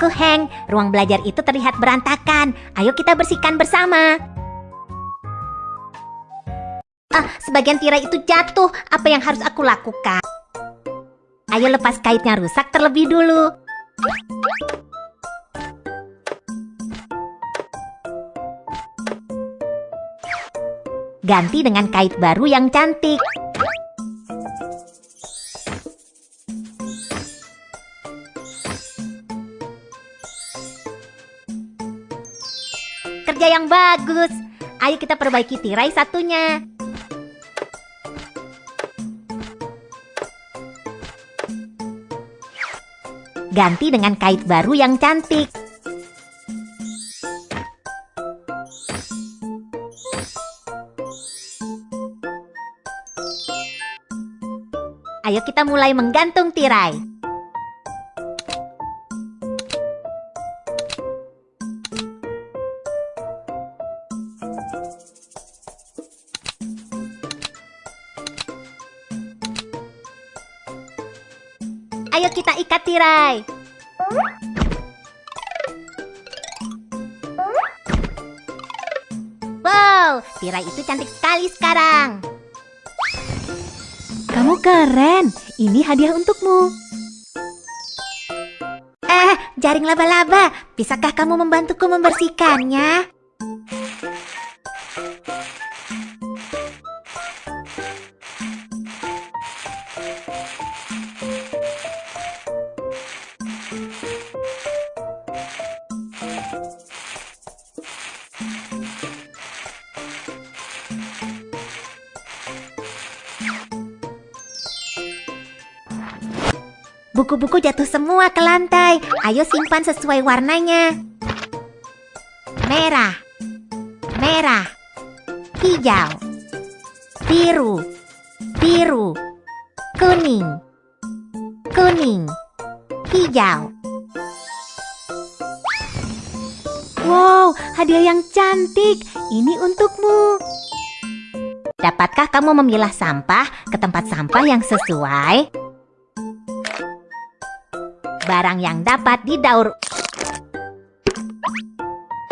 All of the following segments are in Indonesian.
Aku Hank, ruang belajar itu terlihat berantakan. Ayo kita bersihkan bersama. Ah, sebagian tirai itu jatuh. Apa yang harus aku lakukan? Ayo lepas kaitnya rusak terlebih dulu. Ganti dengan kait baru yang cantik. Kerja yang bagus. Ayo kita perbaiki tirai satunya. Ganti dengan kait baru yang cantik. Kita mulai menggantung tirai. Ayo kita ikat tirai. Wow, tirai itu cantik sekali sekarang. Kamu keren. Ini hadiah untukmu. Eh, jaring laba-laba. Bisakah kamu membantuku membersihkannya? Buku-buku jatuh semua ke lantai. Ayo simpan sesuai warnanya. Merah, merah, hijau, biru, biru, kuning, kuning, hijau. Wow, hadiah yang cantik. Ini untukmu. Dapatkah kamu memilah sampah ke tempat sampah yang sesuai? Barang yang dapat didaur.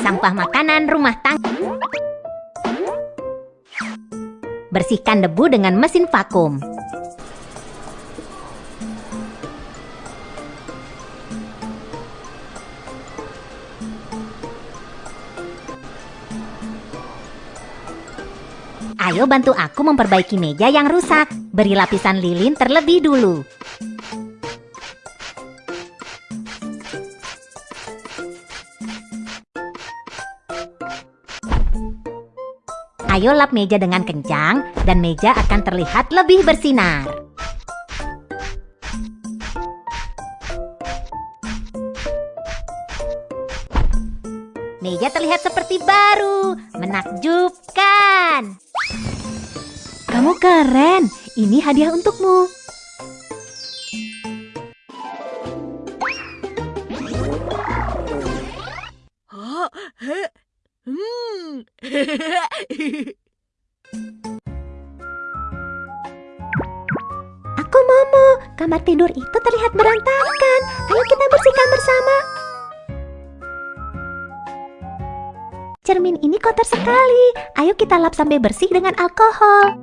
Sampah makanan rumah tangga Bersihkan debu dengan mesin vakum. Ayo bantu aku memperbaiki meja yang rusak. Beri lapisan lilin terlebih dulu Ayo lap meja dengan kencang dan meja akan terlihat lebih bersinar. Meja terlihat seperti baru, menakjubkan. Kamu keren. Ini hadiah untukmu. Aku Momo, kamar tidur itu terlihat berantakan. Ayo kita bersihkan bersama. Cermin ini kotor sekali. Ayo kita lap sampai bersih dengan alkohol.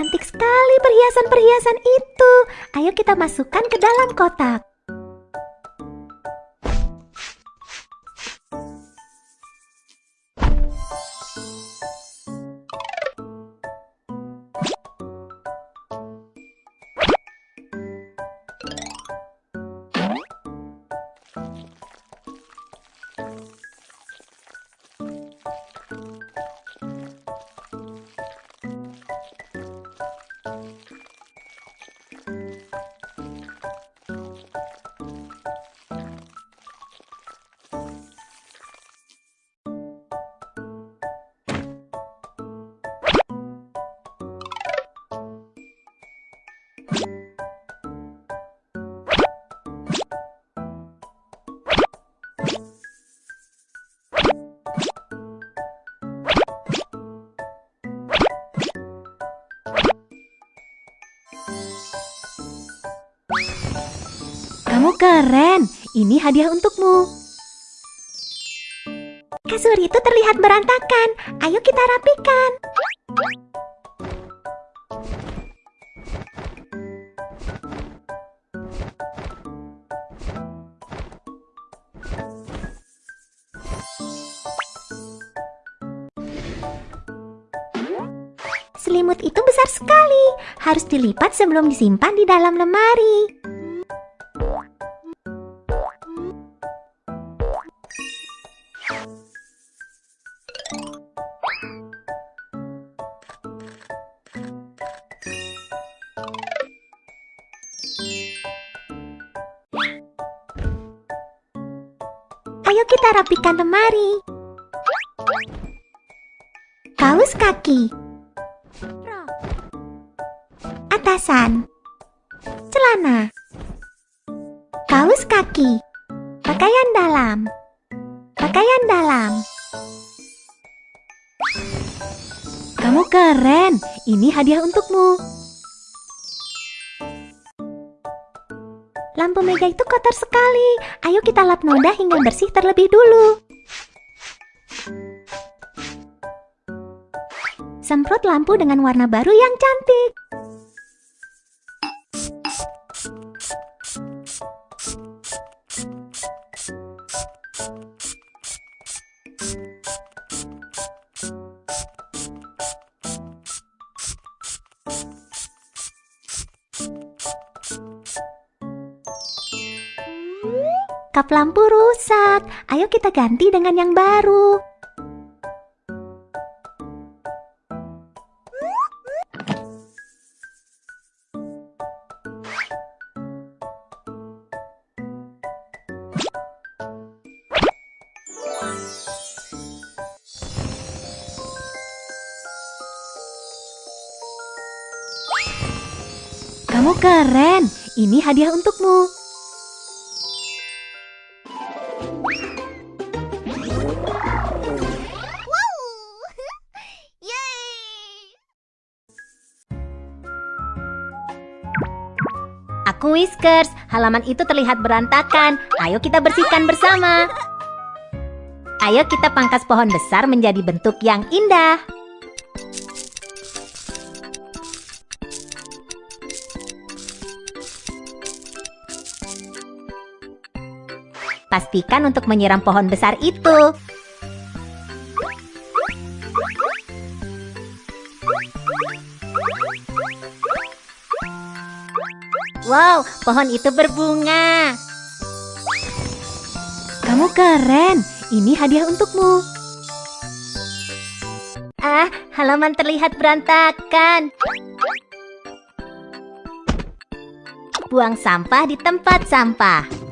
Cantik sekali perhiasan-perhiasan itu. Ayo kita masukkan ke dalam kotak. Keren. Ini hadiah untukmu. Kasur itu terlihat berantakan. Ayo kita rapikan. Selimut itu besar sekali. Harus dilipat sebelum disimpan di dalam lemari. Ayo kita rapikan lemari. Kaos kaki. Atasan. Celana. Kaos kaki. Pakaian dalam. Pakaian dalam. Kamu keren. Ini hadiah untukmu. Lampu meja itu kotor sekali. Ayo kita lap noda hingga bersih terlebih dulu. Semprot lampu dengan warna baru yang cantik. Lampu rusak. Ayo kita ganti dengan yang baru. Kamu keren. Ini hadiah untukmu. Whiskers, halaman itu terlihat berantakan. Ayo kita bersihkan bersama. Ayo kita pangkas pohon besar menjadi bentuk yang indah. Pastikan untuk menyiram pohon besar itu. Wow, pohon itu berbunga. Kamu keren. Ini hadiah untukmu. Ah, halaman terlihat berantakan. Buang sampah di tempat sampah.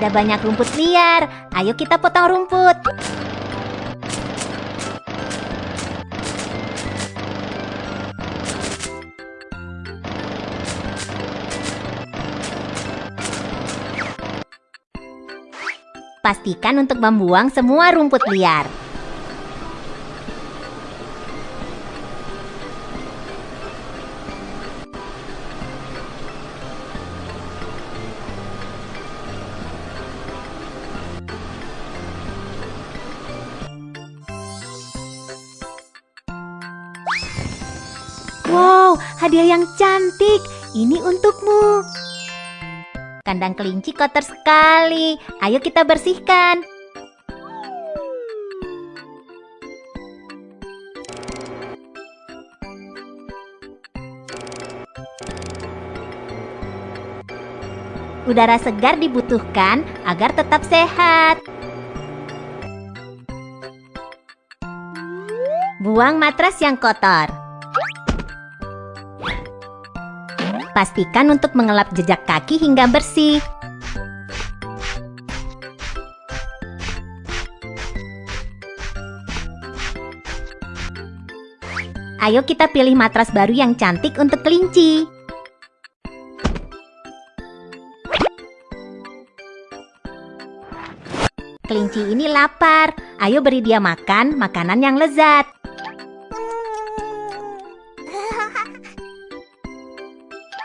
Ada banyak rumput liar. Ayo kita potong rumput. Pastikan untuk membuang semua rumput liar. Hadiah yang cantik. Ini untukmu. Kandang kelinci kotor sekali. Ayo kita bersihkan. Udara segar dibutuhkan agar tetap sehat. Buang matras yang kotor. pastikan untuk mengelap jejak kaki hingga bersih. Ayo kita pilih matras baru yang cantik untuk kelinci. Kelinci ini lapar. Ayo beri dia makan makanan yang lezat.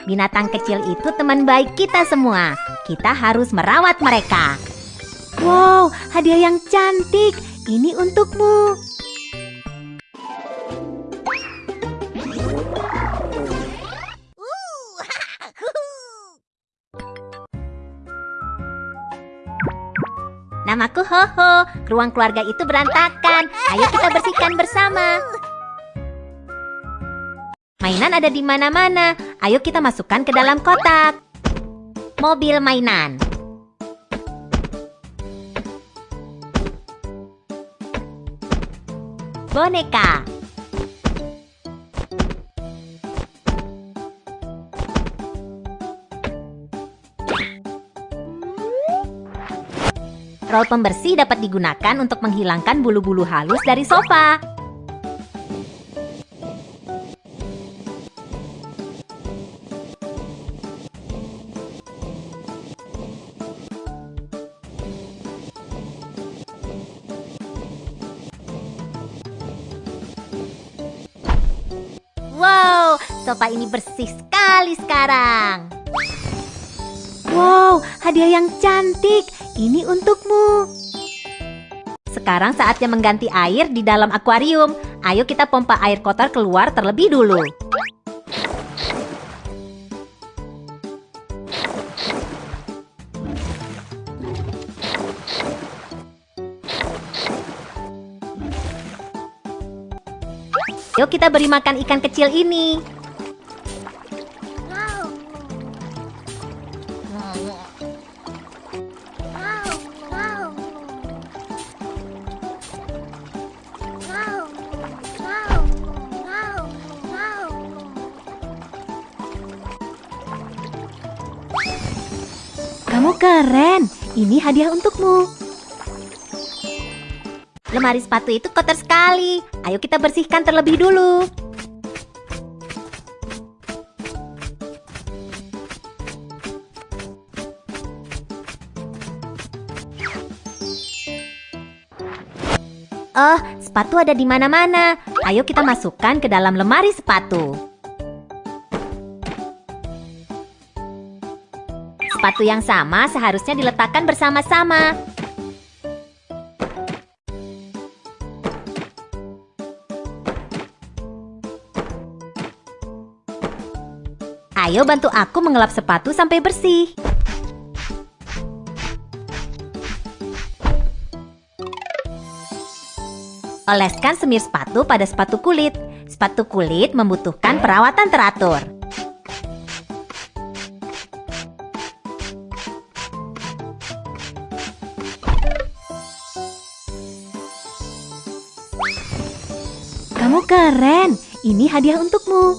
Binatang kecil itu teman baik kita semua. Kita harus merawat mereka. Wow, hadiah yang cantik. Ini untukmu. Namaku Hoho. Ruang keluarga itu berantakan. Ayo kita bersihkan bersama. Mainan ada di mana-mana. Ayo kita masukkan ke dalam kotak. Mobil mainan. Boneka. Roll pembersih dapat digunakan untuk menghilangkan bulu-bulu halus dari sofa. Sofa ini bersih sekali sekarang. Wow, hadiah yang cantik. Ini untukmu. Sekarang saatnya mengganti air di dalam akuarium. Ayo kita pompa air kotor keluar terlebih dulu. Yuk kita beri makan ikan kecil ini. Ini hadiah untukmu. Lemari sepatu itu kotor sekali. Ayo kita bersihkan terlebih dulu. Oh, sepatu ada di mana-mana. Ayo kita masukkan ke dalam lemari sepatu. Sepatu yang sama seharusnya diletakkan bersama-sama. Ayo bantu aku mengelap sepatu sampai bersih. Oleskan semir sepatu pada sepatu kulit. Sepatu kulit membutuhkan perawatan teratur. Keren. Ini hadiah untukmu.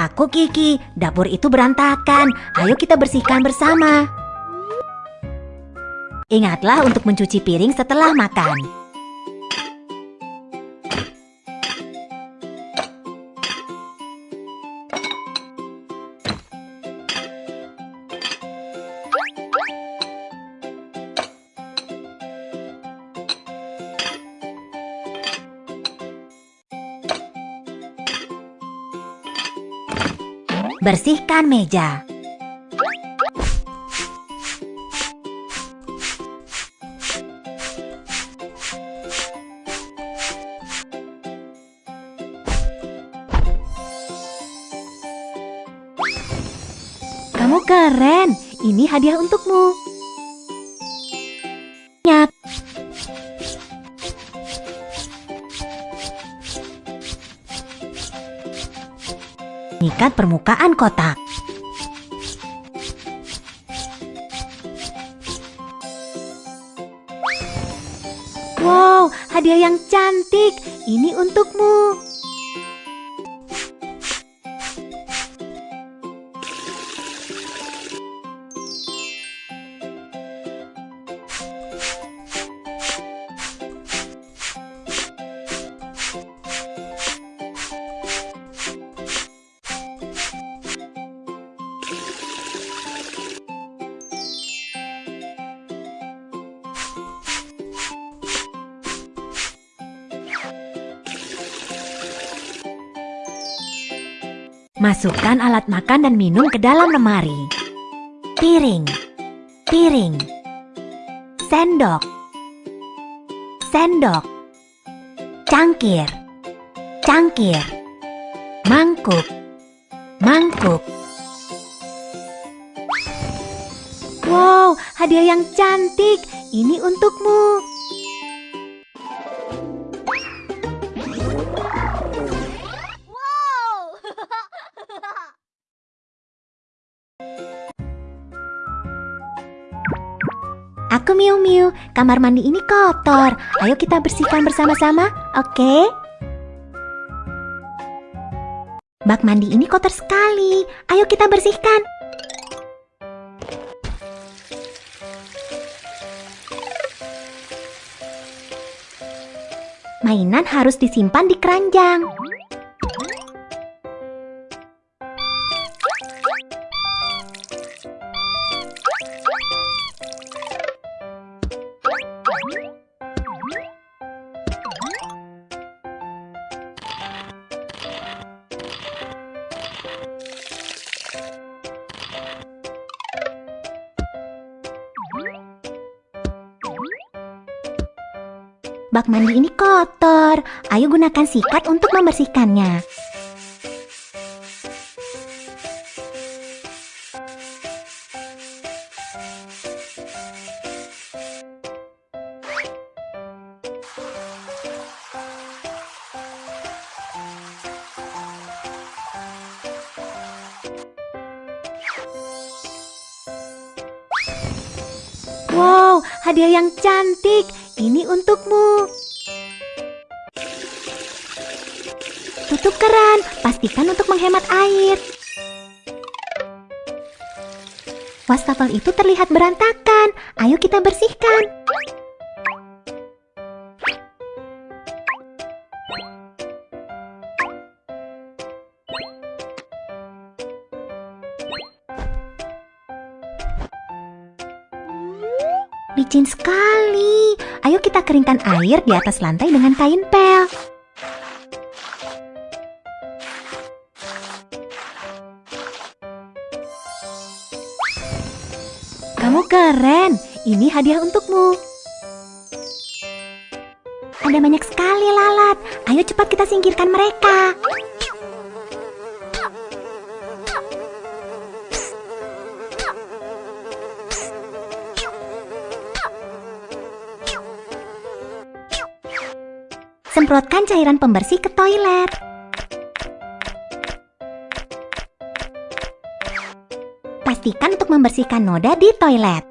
Aku Kiki, dapur itu berantakan. Ayo kita bersihkan bersama. Ingatlah untuk mencuci piring setelah makan. Bersihkan meja. Kamu keren. Ini hadiah untukmu. Ikat permukaan kotak. Wow, hadiah yang cantik. Ini untukmu. Masukkan alat makan dan minum ke dalam lemari. Piring, piring, sendok, sendok, cangkir, cangkir, mangkuk, mangkuk. Wow, hadiah yang cantik. Ini untukmu. Kamar mandi ini kotor. Ayo kita bersihkan bersama-sama, oke? Bak mandi ini kotor sekali. Ayo kita bersihkan. Mainan harus disimpan di keranjang. Bak mandi ini kotor. Ayo gunakan sikat untuk membersihkannya. Wow, hadiah yang cantik. Ini untukmu. Tutup keran, pastikan untuk menghemat air. Wastafel itu terlihat berantakan. Ayo kita bersihkan. Licin sekali. Ayo kita keringkan air di atas lantai dengan kain pel. Kamu keren. Ini hadiah untukmu. Ada banyak sekali lalat. Ayo cepat kita singkirkan mereka. Semprotkan cairan pembersih ke toilet. Pastikan untuk membersihkan noda di toilet.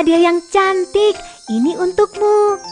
Hadiah yang cantik. Ini untukmu.